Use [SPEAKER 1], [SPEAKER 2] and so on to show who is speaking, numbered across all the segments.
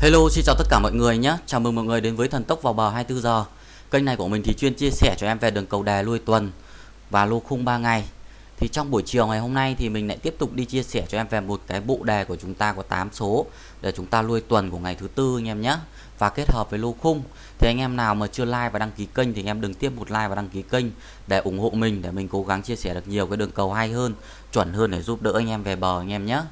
[SPEAKER 1] Hello, xin chào tất cả mọi người nhé. Chào mừng mọi người đến với Thần Tốc vào bờ 24 giờ. Kênh này của mình thì chuyên chia sẻ cho em về đường cầu đề lui tuần và lô khung 3 ngày. Thì trong buổi chiều ngày hôm nay thì mình lại tiếp tục đi chia sẻ cho em về một cái bộ đề của chúng ta có 8 số Để chúng ta lui tuần của ngày thứ tư anh em nhé. Và kết hợp với lô khung. Thì anh em nào mà chưa like và đăng ký kênh thì anh em đừng tiếp một like và đăng ký kênh Để ủng hộ mình, để mình cố gắng chia sẻ được nhiều cái đường cầu hay hơn, Chuẩn hơn để giúp đỡ anh em về bờ anh em nhé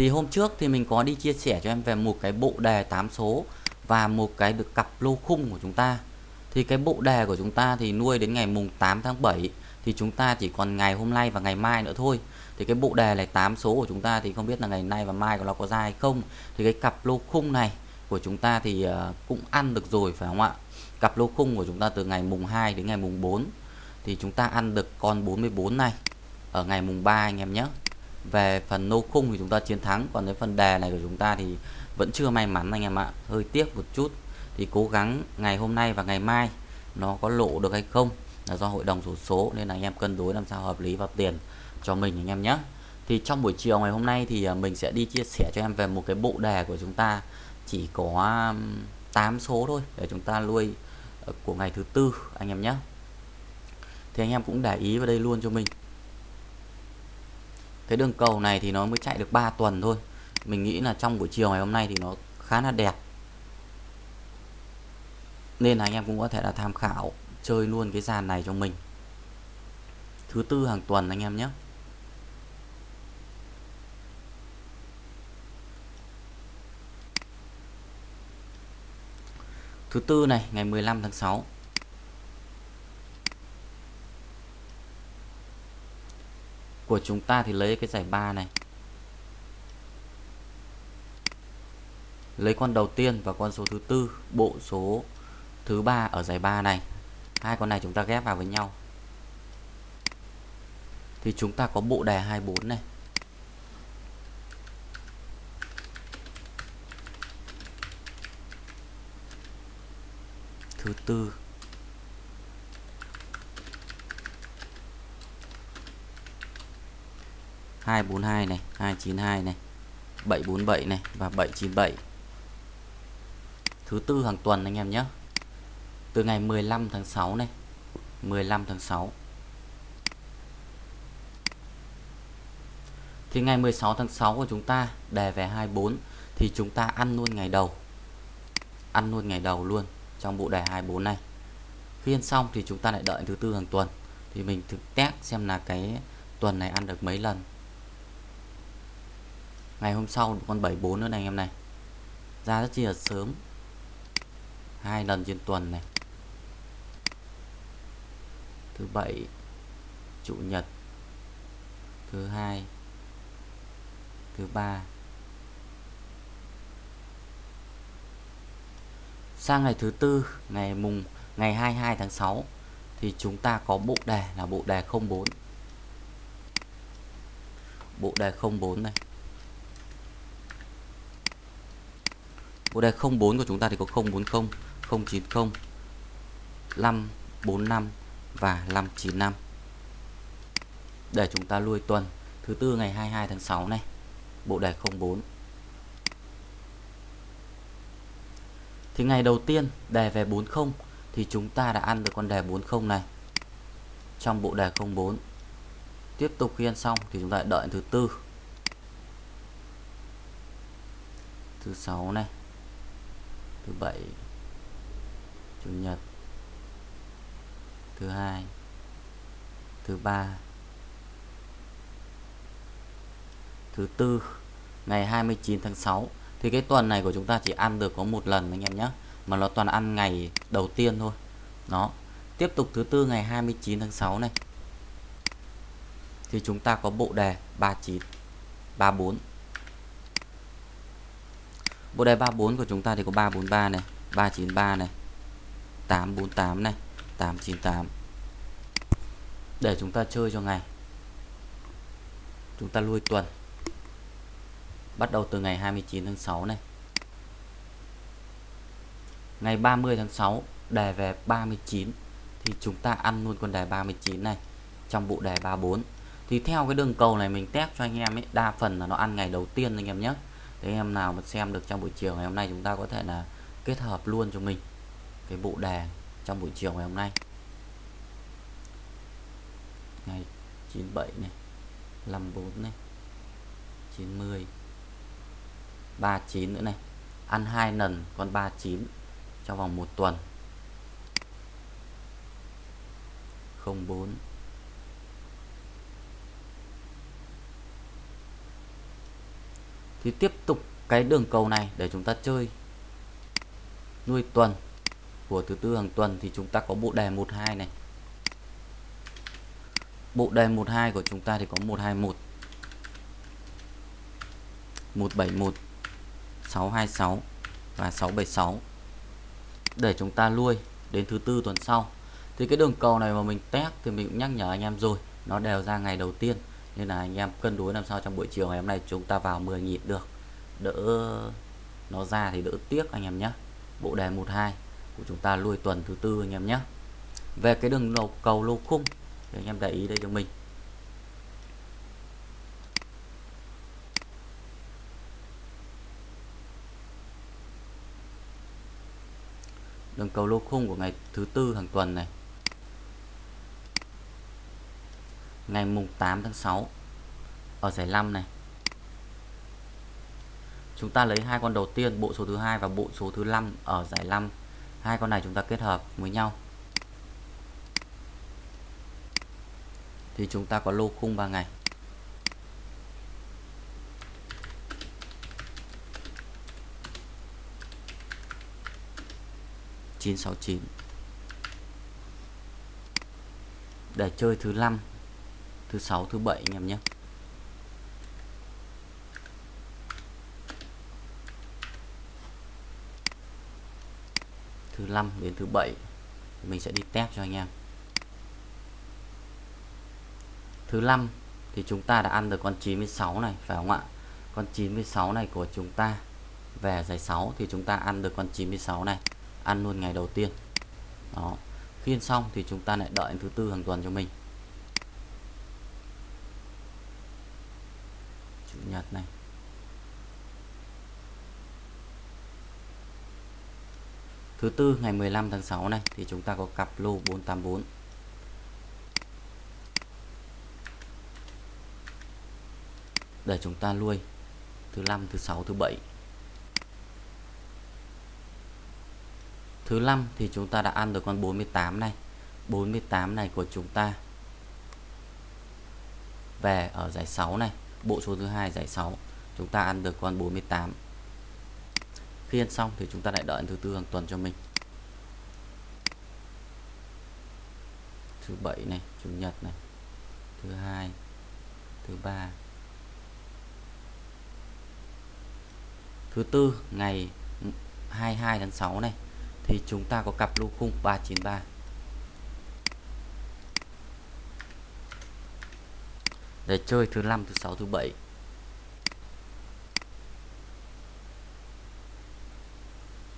[SPEAKER 1] thì hôm trước thì mình có đi chia sẻ cho em về một cái bộ đề 8 số và một cái được cặp lô khung của chúng ta. Thì cái bộ đề của chúng ta thì nuôi đến ngày mùng 8 tháng 7 thì chúng ta chỉ còn ngày hôm nay và ngày mai nữa thôi. Thì cái bộ đề này 8 số của chúng ta thì không biết là ngày nay và mai của nó có ra hay không. Thì cái cặp lô khung này của chúng ta thì ờ, cũng ăn được rồi, phải không ạ? Cặp lô khung của chúng ta từ ngày mùng 2 đến ngày mùng 4 thì chúng ta ăn được con 44 này ở ngày mùng 3 anh em nhé về phần nô khung thì chúng ta chiến thắng, còn cái phần đề này của chúng ta thì vẫn chưa may mắn anh em ạ. Hơi tiếc một chút. Thì cố gắng ngày hôm nay và ngày mai nó có lộ được hay không là do hội đồng sổ số, nên là anh em cân đối làm sao hợp lý vào tiền cho mình anh em nhé. Thì trong buổi chiều ngày hôm nay thì à, mình sẽ đi chia sẻ cho em về một cái bộ đề của chúng ta. Chỉ có 8 số thôi để chúng ta nuôi ờ, của ngày thứ tư anh em nhé. Thì anh em cũng để ý vào đây luôn cho mình cái đường cầu này thì nó mới chạy được 3 tuần thôi. Mình nghĩ là trong buổi chiều ngày hôm nay thì nó khá là đẹp. Nên là anh em cũng có thể là tham khảo chơi luôn cái sàn này cho mình. Thứ tư hàng tuần anh em nhé. Thứ tư này, ngày 15 tháng 6 của chúng ta thì lấy cái giải ba này. Lấy con đầu tiên và con số thứ tư, bộ số thứ ba ở giải ba này. Hai con này chúng ta ghép vào với nhau. Thì chúng ta có bộ đề 24 này. Thứ tư. 242 này 292 này 747 này và 797 thứ tư hàng tuần anh em nhé. Từ ngày 15 tháng 6 này 15 tháng 6 thì ngày 16 tháng 6 của chúng ta đề về 24 thì chúng ta ăn luôn ngày đầu. Ăn luôn ngày đầu luôn trong bộ đề 24 này. Khi ăn xong thì chúng ta lại đợi thứ tư hàng tuần. Thì mình thực test xem là cái tuần này ăn được mấy lần ngày hôm sau con 74 nữa này anh em này. Ra rất chi là sớm. Hai lần trên tuần này. Thứ bảy, chủ nhật. Thứ hai, thứ ba. Sang ngày thứ tư, ngày mùng, ngày 22 tháng 6 thì chúng ta có bộ đề là bộ đề 04 bộ đề 04 này. Bộ đề 04 của chúng ta thì có 040, 090, 545 và 595 để chúng ta lui tuần. Thứ tư ngày 22 tháng 6 này. Bộ đề 04 thì ngày đầu tiên đề về 40 thì chúng ta đã ăn được con đề 40 này. Trong bộ đề 04 tiếp tục khi ăn xong thì chúng ta đợi thứ tư. Thứ sáu này thứ bảy, chủ nhật. Thứ hai, thứ ba, thứ tư, ngày 29 tháng 6 thì cái tuần này của chúng ta chỉ ăn được có một lần anh em nhé. Mà nó toàn ăn ngày đầu tiên thôi. Nó tiếp tục thứ tư ngày 29 tháng 6 này. Thì chúng ta có bộ đề 39 34 Bộ đề 34 của chúng ta thì có 343 này, 393 này, 848 này, 898. Để chúng ta chơi cho ngày. Chúng ta lui tuần. Bắt đầu từ ngày 29 tháng 6 này. Ngày 30 tháng 6 đề về 39 thì chúng ta ăn luôn con đề 39 này trong bộ đề 34. Thì theo cái đường cầu này mình test cho anh em ấy, đa phần là nó ăn ngày đầu tiên anh em nhé Thế em nào mà xem được trong buổi chiều ngày hôm nay chúng ta có thể là kết hợp luôn cho mình cái bộ đề trong buổi chiều ngày hôm nay. Ngày 97 này 54 này 90 39 nữa này, ăn hai lần con 39 trong vòng một tuần. 04 thì tiếp tục cái đường cầu này để chúng ta chơi. Nuôi tuần của thứ tư hàng tuần thì chúng ta có bộ đề 12 này. Bộ đề 12 của chúng ta thì có 121 171 626 và 676 để chúng ta nuôi đến thứ tư tuần sau. Thì cái đường cầu này mà mình test thì mình cũng nhắc nhở anh em rồi, nó đều ra ngày đầu tiên nên là anh em cân đối làm sao trong buổi chiều ngày hôm nay chúng ta vào 10 nhịp được. Đỡ nó ra thì đỡ tiếc anh em nhé. Bộ đề 12 của chúng ta nuôi tuần thứ tư anh em nhé. Về cái đường lầu cầu lô khung để anh em để ý đây cho mình. Đường cầu lô khung của ngày thứ tư hàng tuần này. Ngày mùng 8 tháng 6 ở giải 5 này. Chúng ta lấy hai con đầu tiên, bộ số thứ hai và bộ số thứ 5 ở giải 5 hai con này chúng ta kết hợp với nhau. Thì chúng ta có lô khung 3 ngày. chín sáu chín. Để chơi thứ năm thứ sáu, thứ bảy anh em nhé. Thứ năm đến thứ bảy mình sẽ đi test cho anh em. Thứ năm thì chúng ta đã ăn được con 96 này, phải không ạ? Con 96 này của chúng ta về giải 6 thì chúng ta ăn được con 96 này, ăn luôn ngày đầu tiên. Đó. Khiên xong thì chúng ta lại đợi thứ tư hàng tuần cho mình chủ nhật này. Thứ tư, ngày 15 tháng 6 này, thì chúng ta có cặp lô 484 để chúng ta nuôi thứ năm, thứ sáu, thứ bảy. Thứ năm thì chúng ta đã ăn được con 48 này. 48 này của chúng ta về ở giải 6 này bộ số thứ hai giải 6 chúng ta ăn được con 48 khi ăn xong thì chúng ta lại đợi thứ tư hàng tuần cho mình. Thứ bảy này, chủ nhật này. Thứ hai, thứ ba. Thứ tư, ngày 22 tháng 6 này, thì chúng ta có cặp lô khung 393 để chơi thứ năm, thứ sáu, thứ bảy.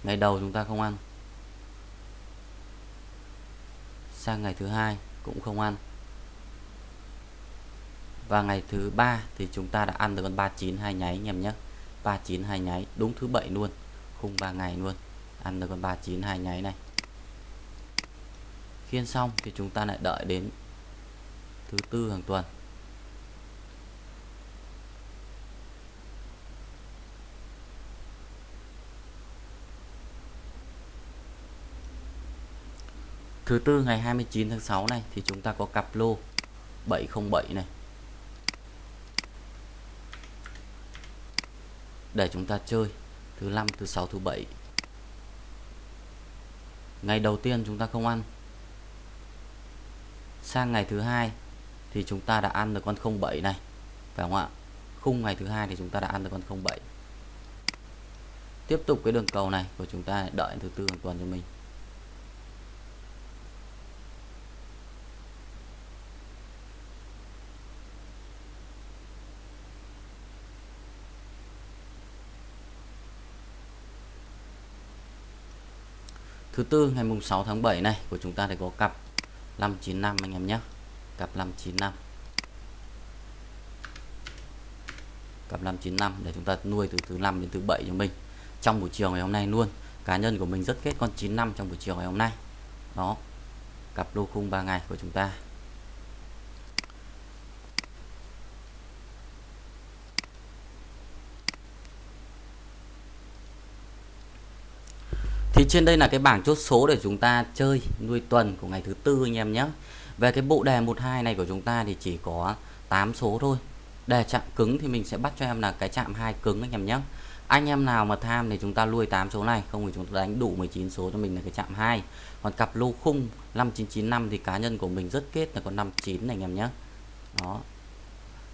[SPEAKER 1] Ngày đầu chúng ta không ăn. Sang ngày thứ hai cũng không ăn. Và ngày thứ ba thì chúng ta đã ăn được con 39 hai nháy, anh em nhé. 39 hai nháy, đúng thứ bảy luôn. Khung 3 ngày luôn. Ăn được con 39 hai nháy này. Khiên xong thì chúng ta lại đợi đến thứ tư hàng tuần. Thứ tư ngày 29 tháng 6 này thì chúng ta có cặp lô 707 này. Để chúng ta chơi thứ năm, thứ sáu, thứ bảy. Ngày đầu tiên chúng ta không ăn. Sang ngày thứ hai thì chúng ta đã ăn được con 07 này. Phải không ạ? Khung ngày thứ hai thì chúng ta đã ăn được con 07. Tiếp tục cái đường cầu này của chúng ta đợi thứ tư hàng tuần cho mình. Thứ tư, ngày mùng 6 tháng 7 này, của chúng ta thì có cặp 595 anh em nhé. Cặp 595. cặp 595 để chúng ta nuôi từ thứ năm đến thứ bảy cho mình trong buổi chiều ngày hôm nay luôn, cá nhân của mình rất kết con 95 trong buổi chiều ngày hôm nay đó, cặp lô khung 3 ngày của chúng ta thì trên đây là cái bảng chốt số để chúng ta chơi nuôi tuần của ngày thứ tư anh em nhé. Về cái bộ đề 12 này của chúng ta thì chỉ có 8 số thôi. Đề chạm cứng thì mình sẽ bắt cho em là cái chạm hai cứng anh em nhé. Anh em nào mà tham thì chúng ta nuôi 8 số này, không thì chúng ta đánh đủ 19 số cho mình là cái chạm 2 còn cặp lô khung 5995 thì cá nhân của mình rất kết là con 59 này anh em nhé. Đó.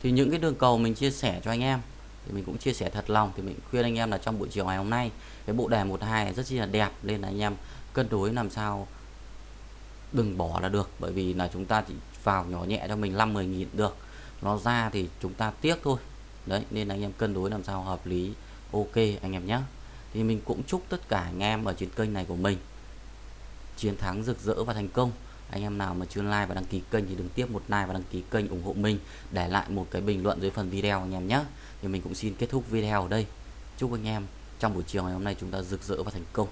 [SPEAKER 1] Thì những cái đường cầu mình chia sẻ cho anh em thì mình cũng chia sẻ thật lòng, thì mình khuyên anh em là trong buổi chiều ngày hôm nay, cái bộ đề 12 rất chi là đẹp, nên là anh em cân đối làm sao đừng bỏ là được. Bởi vì là chúng ta chỉ vào nhỏ nhẹ cho mình 5 10 nghìn được. Nó ra thì chúng ta tiếc thôi. Đấy, nên anh em cân đối làm sao hợp lý, ok anh em nhé thì mình cũng chúc tất cả anh em ở trên kênh này của mình chiến thắng rực rỡ và thành công anh em nào mà chưa like và đăng ký kênh thì đừng tiếp một like và đăng ký kênh ủng hộ mình để lại một cái bình luận dưới phần video anh em nhé. Thì mình cũng xin kết thúc video ở đây. Chúc anh em trong buổi chiều ngày hôm nay chúng ta rực rỡ và thành công.